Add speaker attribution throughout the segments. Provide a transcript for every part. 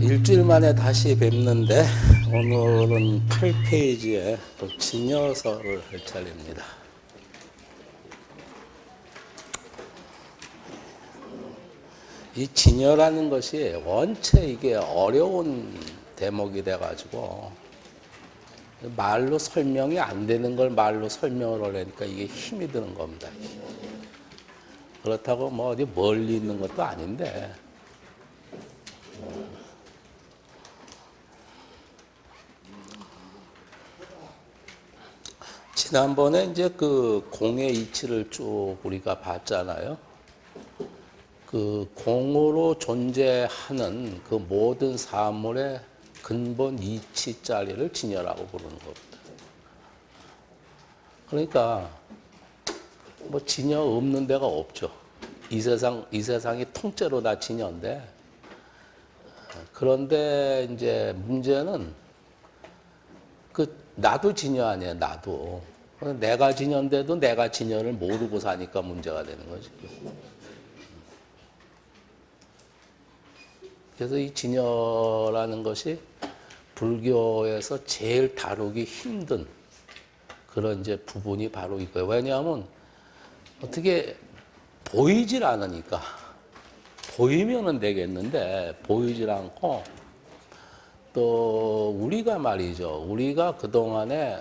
Speaker 1: 일주일 만에 다시 뵙는데 오늘은 8페이지에 또 진여서를 할 차례입니다. 이 진여라는 것이 원체 이게 어려운 대목이 돼가지고 말로 설명이 안 되는 걸 말로 설명을 하려니까 이게 힘이 드는 겁니다. 그렇다고 뭐 어디 멀리 있는 것도 아닌데 지난번에 이제 그 공의 이치를 쭉 우리가 봤잖아요. 그 공으로 존재하는 그 모든 사물의 근본 이치 자리를 진여라고 부르는 겁니다. 그러니까 뭐 진여 없는 데가 없죠. 이 세상 이 세상이 통째로 다 진여인데 그런데 이제 문제는 그 나도 진여 아니에요. 나도 내가 진여인데도 내가 진여를 모르고 사니까 문제가 되는 거지. 그래서 이 진여라는 것이 불교에서 제일 다루기 힘든 그런 이제 부분이 바로 이거예요. 왜냐하면 어떻게 보이질 않으니까 보이면은 되겠는데 보이질 않고 또 우리가 말이죠. 우리가 그동안에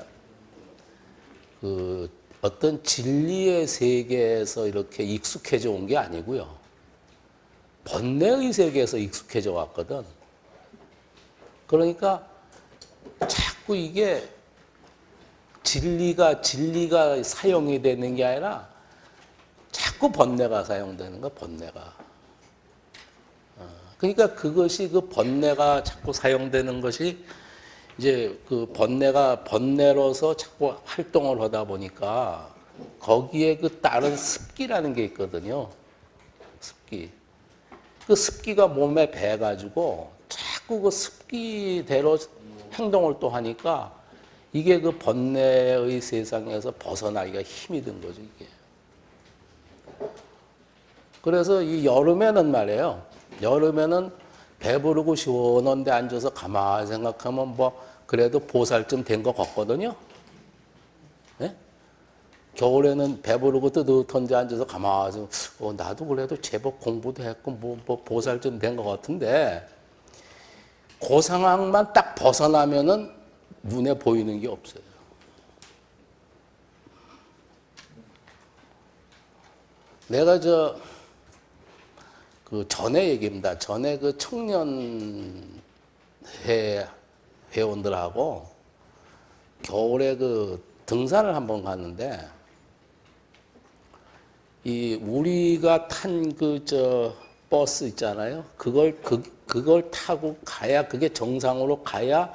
Speaker 1: 그 어떤 진리의 세계에서 이렇게 익숙해져 온 게 아니고요. 번뇌의 세계에서 익숙해져 왔거든. 그러니까 자꾸 이게 진리가 진리가 사용이 되는 게 아니라 자꾸 번뇌가 사용되는 거 번뇌가. 그러니까 그것이 그 번뇌가 자꾸 사용되는 것이 이제 그 번뇌가 번뇌로서 자꾸 활동을 하다 보니까 거기에 그 다른 습기라는 게 있거든요. 습기. 그 습기가 몸에 배가지고 자꾸 그 습기대로 행동을 또 하니까 이게 그 번뇌의 세상에서 벗어나기가 힘이 든 거죠, 이게. 그래서 이 여름에는 말이에요. 여름에는 배부르고 시원한 데 앉아서 가만히 생각하면 뭐 그래도 보살쯤 된 것 같거든요. 네? 겨울에는 배부르고 뜨뜻한 데 앉아서 가만히 어, 나도 그래도 제법 공부도 했고 뭐, 뭐 보살쯤 된 것 같은데 그 상황만 딱 벗어나면은 눈에 보이는 게 없어요. 내가 저 그 전에 얘기입니다. 전에 그 청년회 회원들하고 겨울에 그 등산을 한번 갔는데 이 우리가 탄 그 저 버스 있잖아요. 그걸 그 그걸 타고 가야 그게 정상으로 가야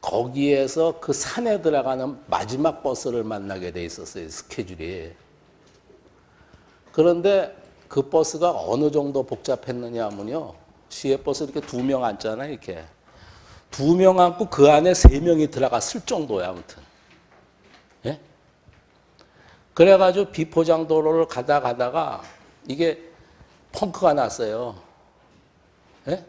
Speaker 1: 거기에서 그 산에 들어가는 마지막 버스를 만나게 돼 있었어요. 스케줄이. 그런데 그 버스가 어느 정도 복잡했느냐 하면요. 시외 버스 이렇게 두 명 앉잖아요. 이렇게. 두 명 앉고 그 안에 세 명이 들어갔을 정도야. 아무튼. 예? 그래가지고 비포장 도로를 가다 가다가 이게 펑크가 났어요. 예?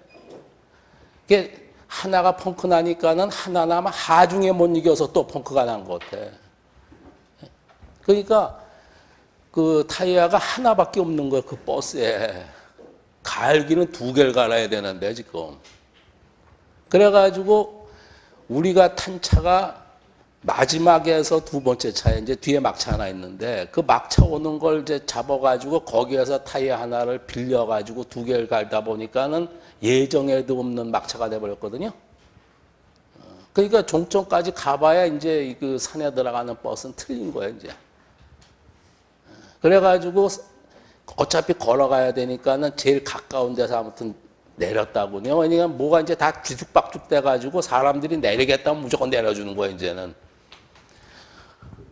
Speaker 1: 이게 하나가 펑크 나니까는 하나나마 하중에 못 이겨서 또 펑크가 난 것 같아. 그러니까 그 타이어가 하나밖에 없는 거야, 그 버스에. 갈기는 두 개를 갈아야 되는데, 지금. 그래가지고 우리가 탄 차가 마지막에서 두 번째 차에 이제 뒤에 막차 하나 있는데 그 막차 오는 걸 이제 잡아가지고 거기에서 타이어 하나를 빌려가지고 두 개를 갈다 보니까는 예정에도 없는 막차가 돼버렸거든요. 그러니까 종점까지 가봐야 이제 그 산에 들어가는 버스는 틀린 거예요, 이제. 그래가지고 어차피 걸어가야 되니까는 제일 가까운 데서 아무튼 내렸다고요. 왜냐면 뭐가 이제 다 뒤죽박죽 돼가지고 사람들이 내리겠다면 무조건 내려주는 거예요, 이제는.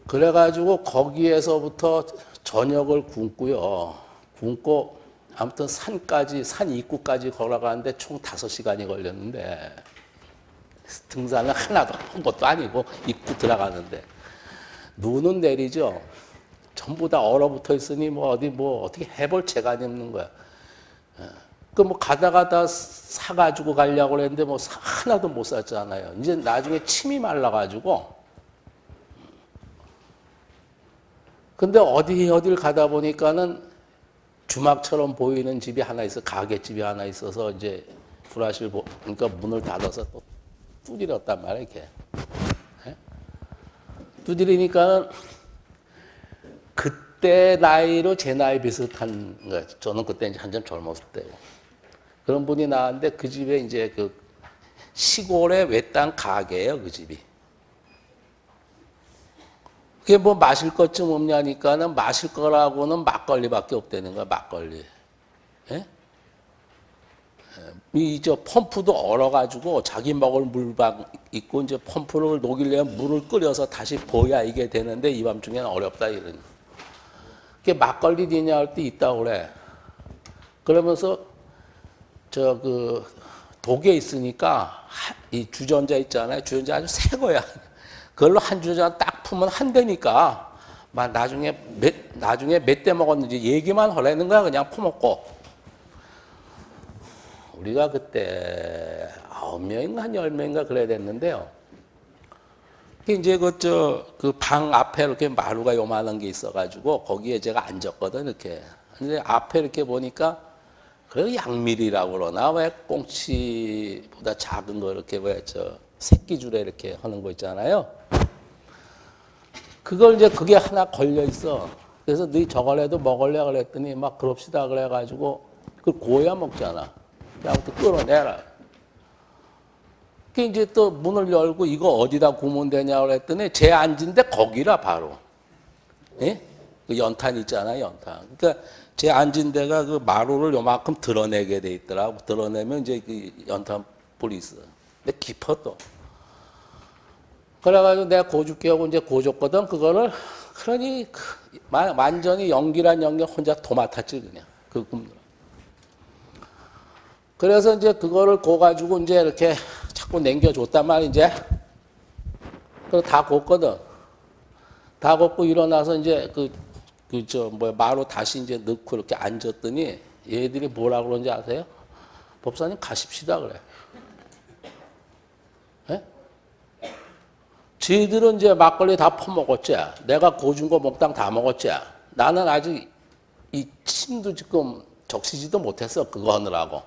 Speaker 1: 그래가지고 거기에서부터 저녁을 굶고요. 굶고 아무튼 산까지, 산 입구까지 걸어가는데 총 다섯 시간이 걸렸는데 등산을 하나도 한 것도 아니고 입구 들어가는데 눈은 내리죠. 전부 다 얼어붙어 있으니 뭐 어디 뭐 어떻게 해볼 재간이 없는 거야. 그 뭐 가다 가 다 사가지고 가려고 그랬는데 뭐 사- 하나도 못 샀잖아요. 이제 나중에 침이 말라가지고. 근데 어디 어딜 가다 보니까는 주막처럼 보이는 집이 하나 있어 가게집이 하나 있어서 이제 보 그러니까 문을 닫아서 또 두드렸단 말이야 이렇게 예? 두드리니까는 그때 나이로 제 나이 비슷한 거예요. 저는 그때 이제 한참 젊었을 때고 그런 분이 나왔는데 그 집에 이제 그 시골의 외딴 가게예요 그 집이. 그게 뭐 마실 것좀 없냐니까는 마실 거라고는 막걸리밖에 없다는 거야 막걸리. 예? 이저 펌프도 얼어가지고 자기 먹을 물방 있고 이제 펌프를 녹이려면 물을 끓여서 다시 보야 이게 되는데 이 밤중에는 어렵다 이런. 그게 막걸리 되냐 할 때 있다고 그래. 그러면서 저 그 독에 있으니까 하- 이 주전자 있잖아요. 주전자 아주 새 거야. 그걸로 한 주전자 딱 풀면 한 대니까 막 나중에 몇 나중에 몇 대 먹었는지 얘기만 하라는 거야. 그냥 퍼먹고. 우리가 그때 아홉 명인가 한 열 명인가 그래야 됐는데요. 그 이제 그 저 그 방 앞에 이렇게 마루가 요만한 게 있어가지고 거기에 제가 앉았거든 이렇게. 근데 앞에 이렇게 보니까 그 양밀이라고 그러나 왜 꽁치보다 작은 거 이렇게 왜 저 새끼줄에 이렇게 하는 거 있잖아요. 그걸 이제 그게 하나 걸려 있어. 그래서 너희 저걸라도 먹을래 그랬더니 막 그럽시다 그래가지고 그 고야 먹잖아. 아무튼 끌어내라. 그 이제 또 문을 열고 이거 어디다 구면 되냐 그랬더니 제 앉은데 거기라 바로. 예? 그 연탄 있잖아 연탄. 그러니까 제 앉은 데가 그 마루를 요만큼 드러내게 돼 있더라고. 드러내면 이제 그 연탄 불이 있어. 근데 깊어 또. 그래가지고 내가 고죽게 하고 이제 고줬거든. 그거를 그러니 그 마- 완전히 연기란 연기 혼자 도맡았지 그냥 그 굽느라. 그래서 이제 그거를 고 가지고 이제 이렇게 자꾸 남겨줬단 말이야 이제. 그래서 다 곱거든. 다 곱고 일어나서 이제 그, 그, 저, 뭐야, 마루 다시 이제 넣고 이렇게 앉았더니 얘들이 뭐라 그러는지 아세요? 법사님 가십시다 그래. 예? 쟤들은 이제 막걸리 다 퍼먹었지. 내가 고준 거 몽땅 다 먹었지. 나는 아직 이 침도 지금 적시지도 못했어. 그거 하느라고.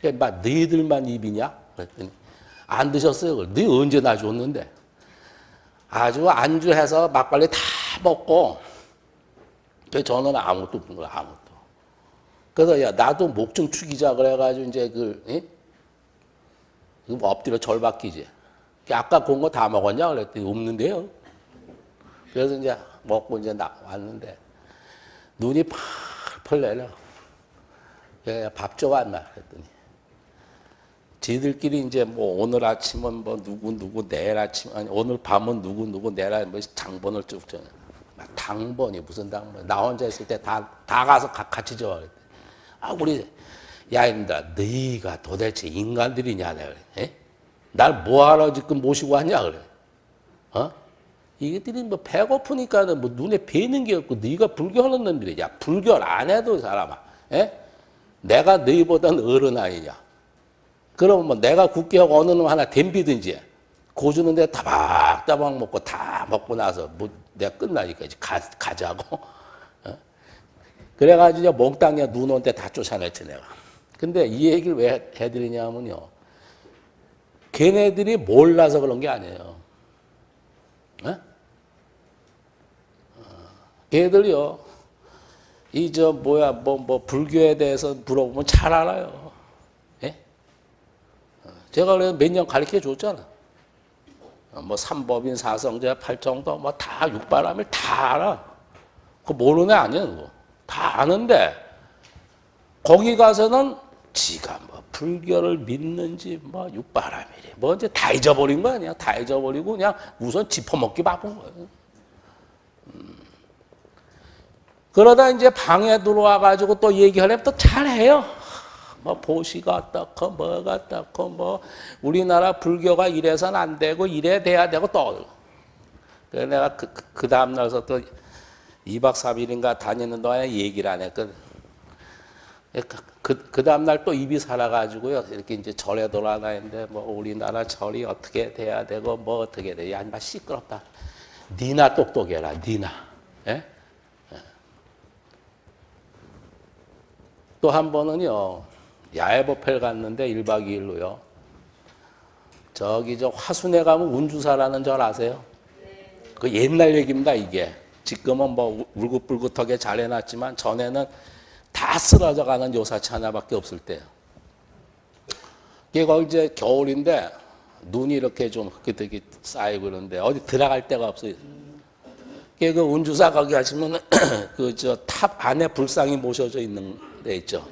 Speaker 1: 그러니까 막 너희들만 입이냐? 그랬더니 안 드셨어요. 그래. 너희 언제 나 줬는데? 아주 안주해서 막걸리 다 먹고 그 저는 아무것도 없는 거야 아무것도. 그래서 야 나도 목 좀 축이자 그래가지고 이제 그 예? 엎드려 절 박히지. 아까 본 거 다 먹었냐 그랬더니 없는데요. 그래서 이제 먹고 이제 나 왔는데 눈이 펄펄 내려. 그래 밥 줘왔나 그랬더니 지들끼리 이제 뭐 오늘 아침은 뭐 누구 누구 내일 아침 아니 오늘 밤은 누구 누구 내일 아침 뭐 장본을 쭉 줘. 막 당번이 무슨 당번? 나 혼자 있을 때 다다 가서 가- 같이 줘. 아 우리 야인다 너희가 도대체 인간들이냐 내가 그래. 에? 날 뭐하러 지금 모시고 왔냐 그래. 어? 이것들이 뭐 배고프니까는 뭐 눈에 뵈는 게 없고 네가 불교하는 놈들이 야 불교를 안 해도 사람아. 에? 내가 너희보다는 어른 아이냐. 그러면 뭐 내가 굳게 하고 어느 놈 하나 댐비든지 고주는데 따박따박 먹고 다 먹고 나서 뭐 내가 끝나니까 이제 가, 가자고. 어? 그래가지고 몽땅이야 눈온 때 다 쫓아냈지 내가. 근데 이 얘기를 왜 해드리냐면요. 걔네들이 몰라서 그런 게 아니에요. 어? 어, 걔들이요. 이 저 뭐야 뭐 뭐 불교에 대해서 물어보면 잘 알아요. 제가 그래 몇년 가르쳐 줬잖아. 어, 뭐 삼법인 사성제 팔정도 뭐 다 육바람일 다 알아. 그 모르는 애 아니야 그거. 다 아는데 거기 가서는 지가 뭐 불교를 믿는지 뭐 육바람이래 뭐 이제 다 잊어버린 거 아니야 다 잊어버리고 그냥 우선 짚어먹기 바쁜 거예요 음. 그러다 이제 방에 들어와 가지고 또 얘기하려면 또 잘해요 뭐 보시가 어떻고 뭐가 어떻고 뭐 우리나라 불교가 이래서는 안 되고 이래 돼야 되고 또 그래서 내가 그, 그, 그 다음 날서 또 2박 3일인가 다니는 동안에 얘기를 안 했거든. 그, 그, 그 다음날 또 입이 살아가지고요. 이렇게 이제 절에 돌아다니는데 뭐 우리나라 절이 어떻게 돼야 되고 뭐 어떻게 돼. 야, 인마 시끄럽다. 니나 똑똑해라, 니나. 예? 또 한 번은요, 야외법회를 갔는데 1박 2일로요. 저기 저 화순에 가면 운주사라는 절 아세요? 그 옛날 얘기입니다, 이게. 지금은 뭐 울긋불긋하게 잘 해놨지만 전에는 다 쓰러져 가는 요사채 하나밖에 없을 때예요. 이게 거기 이제 겨울인데 눈이 이렇게 좀 그득히 쌓이고 그러는데 어디 들어갈 데가 없어요. 그 운주사 거기 가시면 그 저 탑 안에 불상이 모셔져 있는 데 있죠.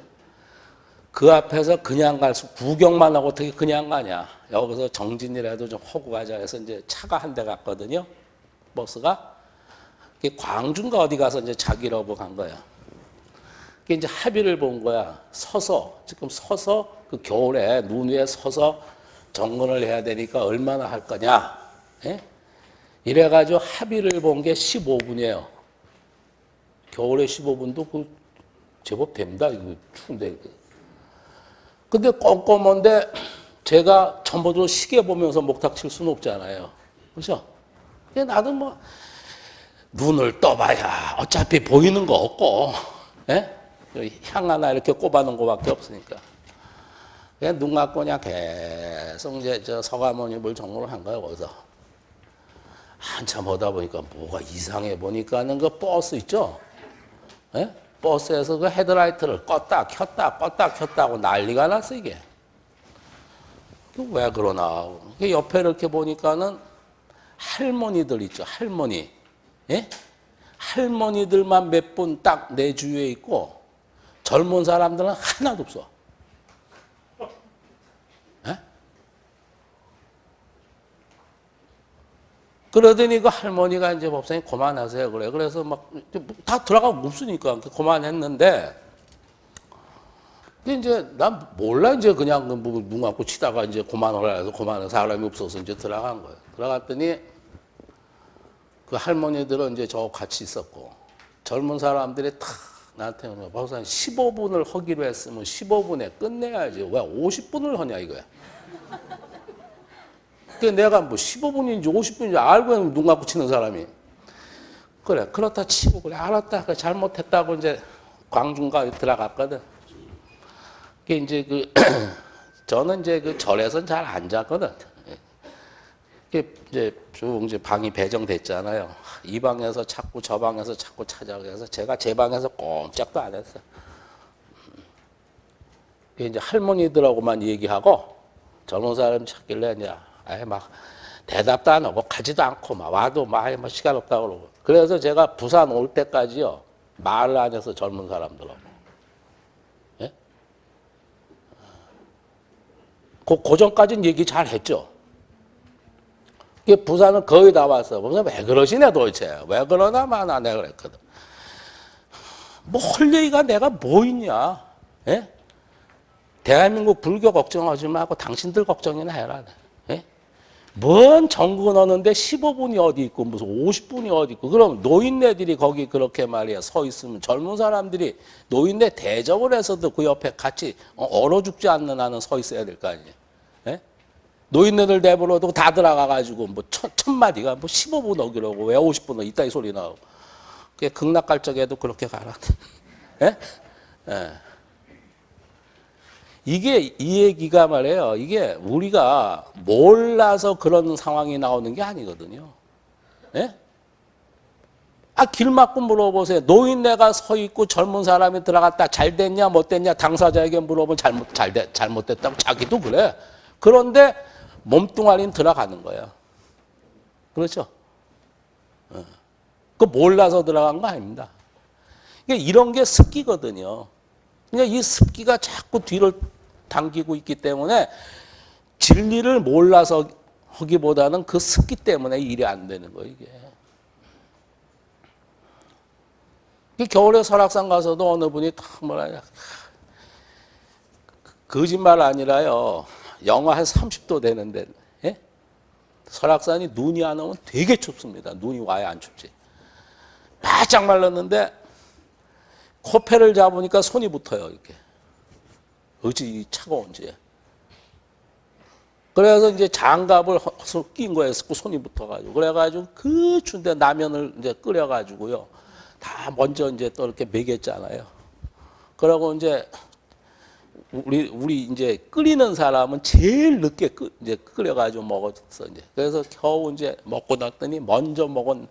Speaker 1: 그 앞에서 그냥 갈 수, 구경만 하고 어떻게 그냥 가냐. 여기서 정진이라도 좀 하고 가자 해서 이제 차가 한 대 갔거든요. 버스가. 광주인가 어디 가서 이제 자기라고 간 거야. 그게 이제 합의를 본 거야. 서서, 지금 서서 그 겨울에 눈 위에 서서 정근을 해야 되니까 얼마나 할 거냐. 예? 이래가지고 합의를 본 게 15분이에요. 겨울에 15분도 그 제법 됩니다. 이거 추운데. 근데 꼼꼼한데 제가 전부도 시계 보면서 목탁 칠 수는 없잖아요. 그렇죠? 근데 나도 뭐 눈을 떠봐야 어차피 보이는 거 없고 예? 향 하나 이렇게 꼽아놓은 거밖에 없으니까 그냥 눈 감고 그냥 계속 이제 저 서가모니물 정리를 한 거예요 거기서 한참 오다 보니까 뭐가 이상해 보니까는 그 버스 있죠 예? 버스에서 그 헤드라이트를 껐다 켰다 껐다 켰다 하고 난리가 났어 이게 왜 그러나 옆에 이렇게 보니까는 할머니들 있죠 할머니 예? 할머니들만 몇 분 딱 내 주위에 있고 젊은 사람들은 하나도 없어. 그러더니 그 할머니가 이제 법사님 그만하세요 그래. 그래서 막 다 들어가고 없으니까 그만했는데 이제 난 몰라 이제 그냥 뭐눈 감고 치다가 이제 그만하라 해서 그만한 사람이 없어서 이제 들어간 거예요. 들어갔더니 그 할머니들은 이제 저 같이 있었고 젊은 사람들이 탁 나한테 오면 박사님 15분을 하기로 했으면 15분에 끝내야지 왜 50분을 하냐 이거야. 그 내가 뭐 15분인지 50분인지 알고 눈 감고 치는 사람이 그래 그렇다 치고 그래 알았다 그래 잘못했다고 이제 광중가 들어갔거든. 그게 이제 그 저는 이제 그 절에선 잘 안 자거든. 이게 이제 쭉 이제 방이 배정됐잖아요. 이 방에서 찾고 저 방에서 찾고 찾아가 해서 제가 제 방에서 꼼짝도 안 했어요. 그게 이제 할머니들하고만 얘기하고 젊은 사람 찾길래 이제 아예 막 대답도 안 하고 가지도 않고 막 와도 막 뭐 시간 없다고 그러고 그래서 제가 부산 올 때까지요 말을 안 해서 젊은 사람들하고 예? 그 고전까지는 얘기 잘 했죠. 부산은 거의 다 왔어. 무슨 왜 그러시냐 도대체. 왜 그러나 마나 내가 그랬거든. 뭐할 얘기가 내가 뭐 있냐. 예? 대한민국 불교 걱정하지 말고 당신들 걱정이나 해라. 예? 뭔 정군 하는데 15분이 어디 있고 무슨 50분이 어디 있고 그럼 노인네들이 거기 그렇게 말이야 서 있으면 젊은 사람들이 노인네 대접을 해서도 그 옆에 같이 얼어 죽지 않는 한은 서 있어야 될 거 아니에요. 예? 노인네들 내버려도 다 들어가가지고 뭐 천, 천 마디가 뭐 15분 어기라고 왜 50분 이따 이 소리 나오고 그게 극락갈 적에도 그렇게 가라. 예? 예. 이게 이 얘기가 말이에요. 이게 우리가 몰라서 그런 상황이 나오는 게 아니거든요. 예? 아, 길 막고 물어보세요. 노인네가 서 있고 젊은 사람이 들어갔다 잘 됐냐 못 됐냐 당사자에게 물어보면 잘못 잘 돼, 잘못됐다고 자기도 그래. 그런데 몸뚱아리는 들어가는 거예요. 그렇죠? 어. 그 몰라서 들어간 거 아닙니다. 이런 게 습기거든요. 그러니까 이 습기가 자꾸 뒤를 당기고 있기 때문에 진리를 몰라서 하기보다는 그 습기 때문에 일이 안 되는 거예요, 이게. 겨울에 설악산 가서도 어느 분이 탁 뭐라 거짓말 아니라요. 영하 한 30도 되는데 예? 설악산이 눈이 안 오면 되게 춥습니다. 눈이 와야 안 춥지. 바짝 말랐는데 코페를 잡으니까 손이 붙어요 이렇게. 어찌 차가운지 그래서 이제 장갑을 허- 낀 거예요. 손이 붙어가지고. 그래가지고 그 추운데 라면을 이제 끓여가지고요. 다 먼저 이제 또 이렇게 먹였잖아요. 그러고 이제 우리 우리 이제 끓이는 사람은 제일 늦게 끓 이제 끓여가지고 먹었어 이제. 그래서 겨우 이제 먹고 났더니 먼저 먹은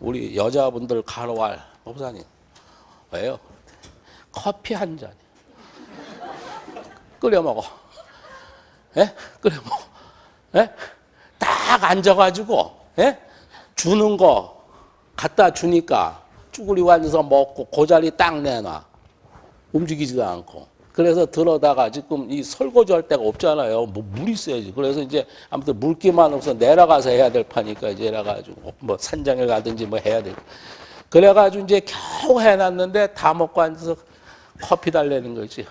Speaker 1: 우리 여자분들 가로할 목사님. 왜요? 커피 한 잔. 끓여 먹어. 예? 끓여 먹어. 예? 딱 앉아가지고, 예? 주는 거 갖다 주니까 쭈구리 앉아서 먹고 그 자리 딱 내놔. 움직이지도 않고. 그래서 들어다가 지금 이 설거지 할 데가 없잖아요. 뭐물 있어야지. 그래서 이제 아무튼 물기만 없어 내려가서 해야 될 파니까 이제 내려가지고 뭐 산장에 가든지 뭐 해야 돼. 그래가지고 이제 겨우 해놨는데 다 먹고 앉아서 커피 달래는 거지.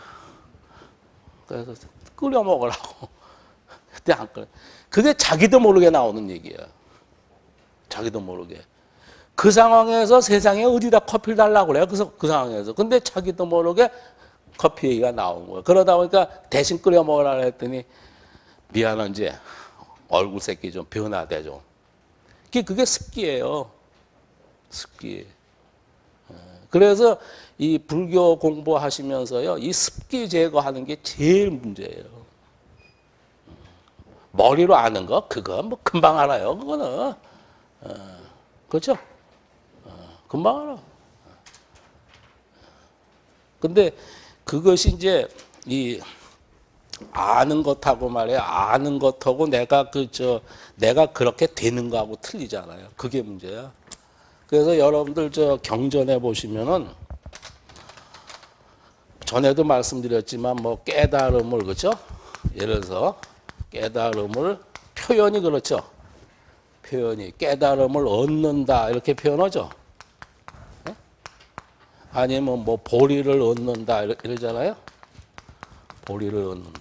Speaker 1: 그래서 끓여 먹으라고. 그때 안 끓여. 그게 자기도 모르게 나오는 얘기야. 자기도 모르게. 그 상황에서 세상에 어디다 커피를 달라고 그래요. 그래서 그 상황에서. 근데 자기도 모르게 커피 얘기가 나온 거예요. 그러다 보니까 대신 끓여 먹으라 했더니 미안한 지 얼굴 새끼 좀 변화돼 좀. 그게 습기예요. 습기. 예. 그래서 이 불교 공부하시면서요, 이 습기 제거하는 게 제일 문제예요. 머리로 아는 거, 그거 뭐 금방 알아요, 그거는. 어, 그렇죠? 어, 금방 알아. 근데 그것이 이제 이 아는 것하고 말이야 아는 것하고 내가 그 저 내가 그렇게 되는 거하고 틀리잖아요. 그게 문제야. 그래서 여러분들 저 경전해 보시면은 전에도 말씀드렸지만 뭐 깨달음을 그렇죠? 예를 들어서 깨달음을 표현이 그렇죠. 표현이 깨달음을 얻는다 이렇게 표현하죠. 네? 아니면 뭐 보리를 얻는다 이러- 이러잖아요. 보리를 얻는다.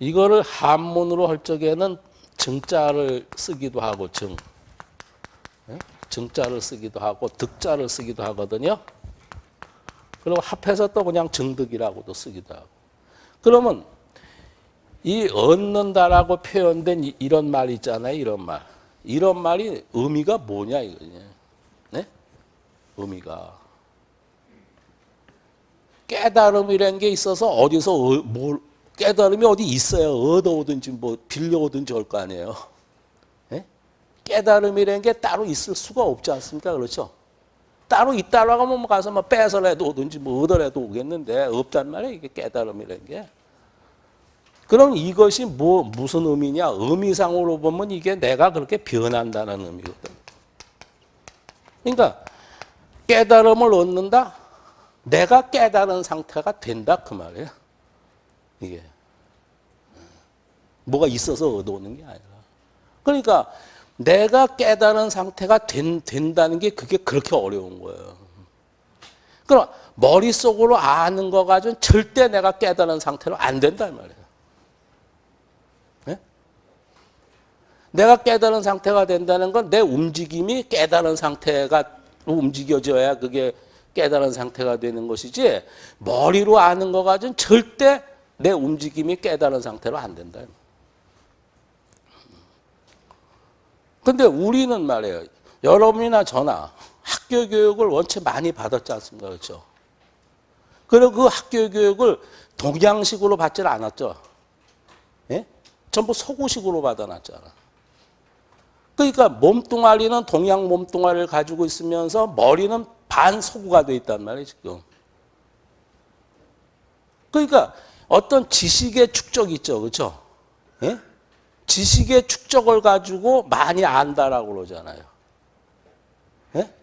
Speaker 1: 이거를 한문으로 할 적에는 증자를 쓰기도 하고 증, 예? 증자를 쓰기도 하고 득자를 쓰기도 하거든요. 그리고 합해서 또 그냥 증득이라고도 쓰기도 하고. 그러면 이 얻는다라고 표현된 이- 이런 말 있잖아요. 이런 말. 이런 말이 의미가 뭐냐 이거냐. 네? 의미가 깨달음이라는 게 있어서 어디서 어, 뭘 깨달음이 어디 있어야 얻어오든지 뭐 빌려오든지 할거 아니에요. 예? 깨달음이라는 게 따로 있을 수가 없지 않습니까? 그렇죠? 따로 있다라고 하면 뭐 가서 뭐 빼서라도 오든지 뭐 얻어라도 오겠는데 없단 말이에요. 이게 깨달음이라는 게. 그럼 이것이 뭐 무슨 의미냐? 의미상으로 보면 이게 내가 그렇게 변한다는 의미거든. 그러니까 깨달음을 얻는다. 내가 깨달은 상태가 된다 그 말이에요. 이게 뭐가 있어서 얻어오는 게 아니라. 그러니까 내가 깨달은 상태가 된, 된다는 게 그게 그렇게 어려운 거예요. 그럼 머릿속으로 아는 거 가지고는 절대 내가 깨달은 상태로 안 된단 말이에요. 네? 내가 깨달은 상태가 된다는 건 내 움직임이 깨달은 상태가 움직여져야 그게 깨달은 상태가 되는 것이지 머리로 아는 거 가지고는 절대 내 움직임이 깨달은 상태로 안 된다. 근데 우리는 말이에요. 여러분이나 저나 학교 교육을 원체 많이 받았지 않습니까? 그렇죠? 그리고 그 학교 교육을 동양식으로 받지 않았죠. 예? 전부 서구식으로 받아놨잖아. 그러니까 몸뚱아리는 동양 몸뚱아리를 가지고 있으면서 머리는 반서구가 돼 있단 말이에요, 지금. 그러니까 어떤 지식의 축적이 있죠. 그렇죠? 예? 지식의 축적을 가지고 많이 안다라고 그러잖아요. 예?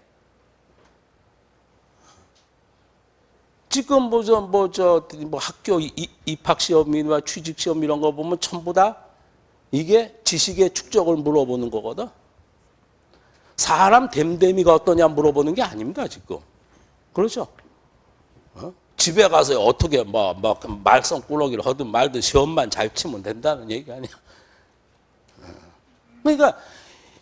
Speaker 1: 지금 뭐저 뭐저 뭐 학교 입학 시험이나 취직 시험 이런 거 보면 전부 다 이게 지식의 축적을 물어보는 거거든. 사람 됨됨이가 어떠냐 물어보는 게 아닙니다, 지금. 그렇죠? 어? 집에 가서 어떻게 뭐, 뭐 말썽 꾸러기를 하든 말든 시험만 잘 치면 된다는 얘기 아니야. 어. 그러니까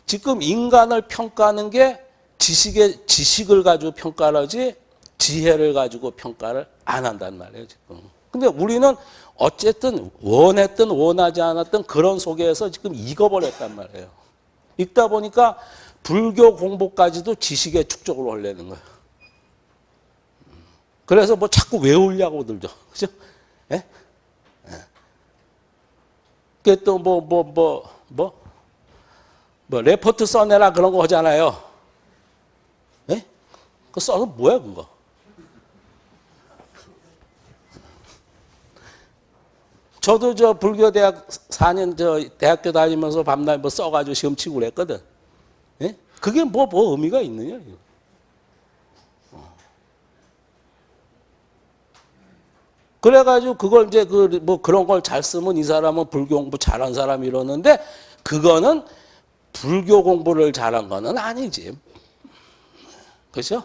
Speaker 1: 지금 인간을 평가하는 게 지식의 지식을 가지고 평가를 하지 지혜를 가지고 평가를 안 한단 말이에요, 지금. 근데 우리는 어쨌든 원했든 원하지 않았든 그런 속에서 지금 익어버렸단 말이에요. 읽다 보니까 불교 공부까지도 지식의 축적으로 하려는 거예요. 그래서 뭐 자꾸 외우려고 들죠. 그죠? 예? 예. 또뭐 뭐 뭐 뭐 뭐 레포트 써내라 그런 거 하잖아요. 예? 그 써서 뭐야 그거? 저도 저 불교 대학 4년 저 대학교 다니면서 밤낮 뭐 써가지고 시험 치고 그랬거든. 예? 그게 뭐, 뭐 의미가 있느냐? 이거. 그래가지고 그걸 이제 그 뭐 그런 걸 잘 쓰면 이 사람은 불교 공부 잘한 사람 이러는데 그거는 불교 공부를 잘한 거는 아니지. 그렇죠?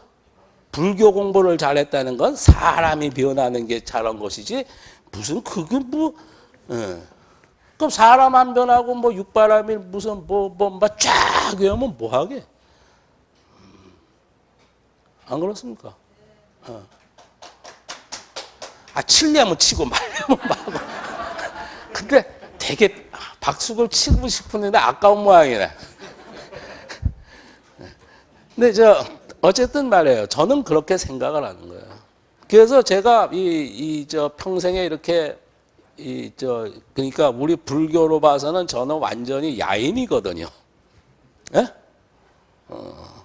Speaker 1: 불교 공부를 잘했다는 건 사람이 변하는 게 잘한 것이지 무슨 그게 뭐 예. 그럼 사람 안 변하고 뭐 육바람이 무슨 뭐뭐막쫙 외우면 뭐 하게? 안 그렇습니까? 어. 아 칠려면 치고 말려면 말고. 근데 되게 박수를 치고 싶은데 아까운 모양이네. 근데 저 어쨌든 말이에요. 저는 그렇게 생각을 하는 거예요. 그래서 제가 이이저 평생에 이렇게 이 저 그러니까 우리 불교로 봐서는 저는 완전히 야인이거든요. 예? 어.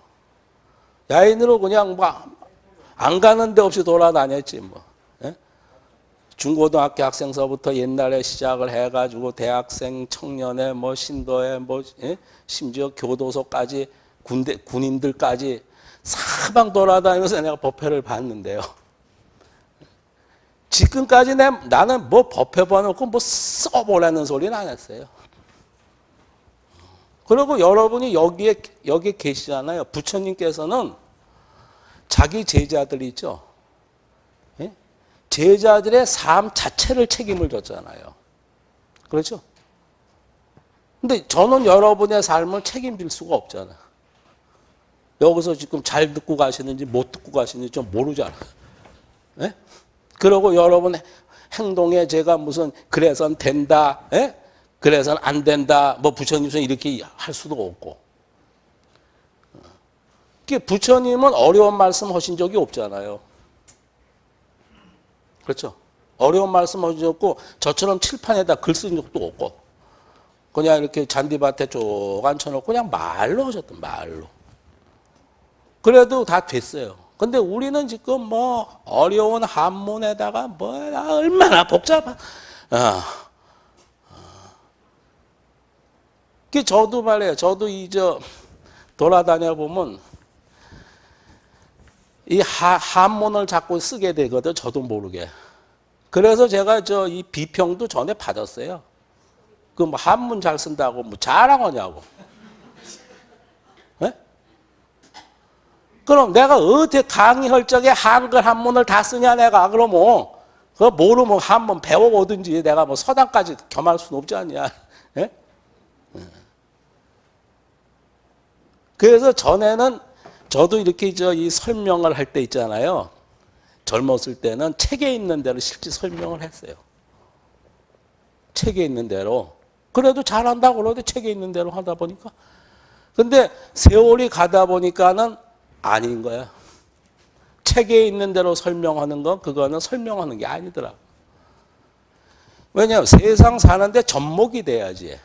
Speaker 1: 야인으로 그냥 뭐안 가는 데 없이 돌아다녔지 뭐. 예? 중고등학교 학생서부터 옛날에 시작을 해가지고 대학생, 청년회, 뭐 신도회, 뭐 예? 심지어 교도소까지 군대 군인들까지 사방 돌아다니면서 내가 법회를 봤는데요. 지금까지 내, 나는 뭐 법회 봐놓고 뭐 써보라는 소리는 안 했어요. 그리고 여러분이 여기에, 여기 계시잖아요. 부처님께서는 자기 제자들 있죠. 예? 제자들의 삶 자체를 책임을 졌잖아요. 그렇죠? 근데 저는 여러분의 삶을 책임질 수가 없잖아. 여기서 지금 잘 듣고 가시는지 못 듣고 가시는지 좀 모르잖아. 예? 그러고 여러분 행동에 제가 무슨 그래선 된다, 예? 그래선 안 된다, 뭐 부처님은 이렇게 할 수도 없고. 부처님은 어려운 말씀 하신 적이 없잖아요. 그렇죠? 어려운 말씀 없고 저처럼 칠판에다 글 쓴 적도 없고 그냥 이렇게 잔디밭에 쭉 앉혀놓고 그냥 말로 하셨던 말로. 그래도 다 됐어요. 근데 우리는 지금 뭐 어려운 한문에다가 뭐 얼마나 복잡한 어. 그 저도 말이에요. 저도 이 저 돌아다녀 보면 이 하, 한문을 자꾸 쓰게 되거든. 저도 모르게. 그래서 제가 저 이 비평도 전에 받았어요. 그 뭐 한문 잘 쓴다고 뭐 자랑하냐고. 그럼 내가 어떻게 강의할 적에 한글 한문을 다 쓰냐 내가 그러면 그거 모르면 한번 배워오든지 내가 뭐 서당까지 겸할 수는 없지 않냐. 예? 그래서 전에는 저도 이렇게 저 이 설명을 할 때 있잖아요. 젊었을 때는 책에 있는 대로 실제 설명을 했어요. 책에 있는 대로. 그래도 잘한다고 그러는데 책에 있는 대로 하다 보니까. 근데 세월이 가다 보니까는 아닌 거야. 책에 있는 대로 설명하는 건 그거는 설명하는 게 아니더라. 왜냐하면 세상 사는데 접목이 돼야지.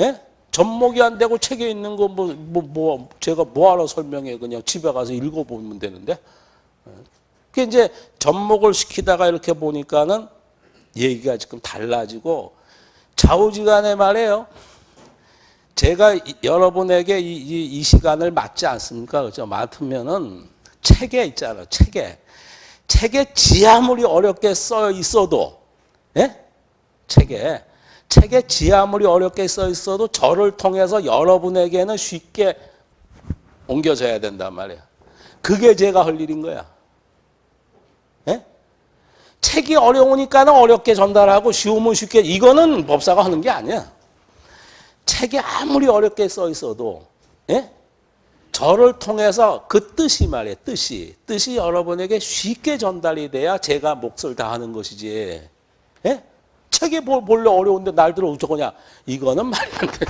Speaker 1: 예? 접목이 안 되고 책에 있는 거 뭐, 뭐, 뭐, 제가 뭐하러 설명해. 그냥 집에 가서 읽어보면 되는데. 그 이제 접목을 시키다가 이렇게 보니까는 얘기가 지금 달라지고 좌우지간에 말해요. 제가 여러분에게 이, 이, 이 시간을 맞지 않습니까? 그죠? 맡으면은 책에 있잖아요. 책에. 책에 지 아무리 어렵게 써 있어도, 예? 책에. 책에 지하물이 어렵게 써 있어도 저를 통해서 여러분에게는 쉽게 옮겨져야 된단 말이야. 그게 제가 할 일인 거야. 예? 책이 어려우니까는 어렵게 전달하고 쉬우면 쉽게 이거는 법사가 하는 게 아니야. 책이 아무리 어렵게 써 있어도 예? 저를 통해서 그 뜻이 말이야. 뜻이. 뜻이 여러분에게 쉽게 전달이 돼야 제가 몫을 다하는 것이지. 예? 책에 볼래 어려운데 날 들어 어쩌고냐. 이거는 말이 안 돼.